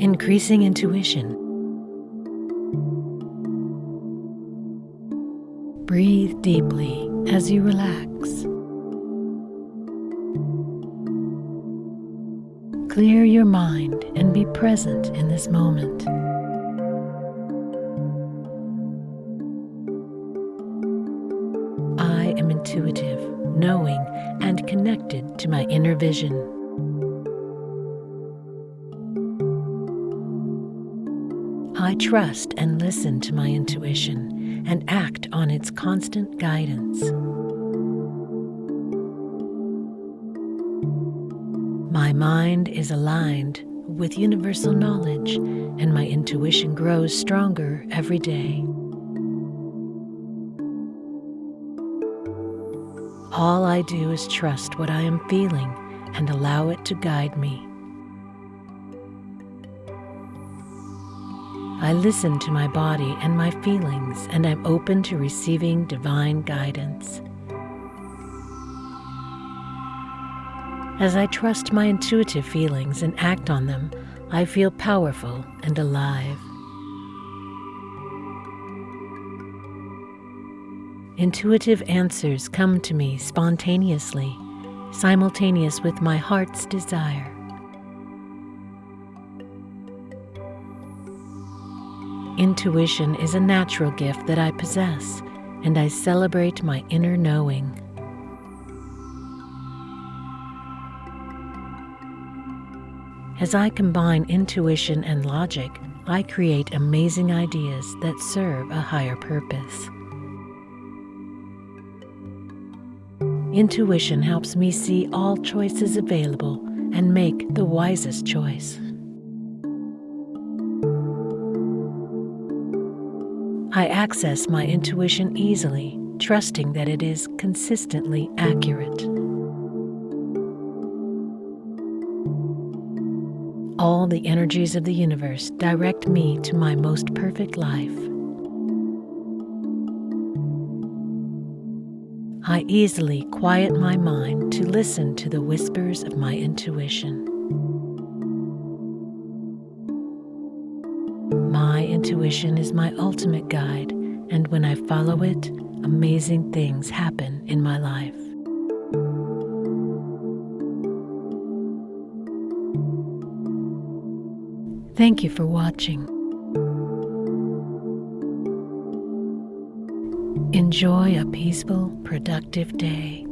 increasing intuition. Breathe deeply as you relax. Clear your mind and be present in this moment. I am intuitive, knowing, and connected to my inner vision. I trust and listen to my intuition and act on its constant guidance. My mind is aligned with universal knowledge, and my intuition grows stronger every day. All I do is trust what I am feeling and allow it to guide me. I listen to my body and my feelings, and I'm open to receiving divine guidance. As I trust my intuitive feelings and act on them, I feel powerful and alive. Intuitive answers come to me spontaneously, simultaneous with my heart's desire. Intuition is a natural gift that I possess, and I celebrate my inner knowing. As I combine intuition and logic, I create amazing ideas that serve a higher purpose. Intuition helps me see all choices available and make the wisest choice. I access my intuition easily, trusting that it is consistently accurate. All the energies of the universe direct me to my most perfect life. I easily quiet my mind to listen to the whispers of my intuition. Intuition is my ultimate guide, and when I follow it, amazing things happen in my life. Thank you for watching. Enjoy a peaceful, productive day.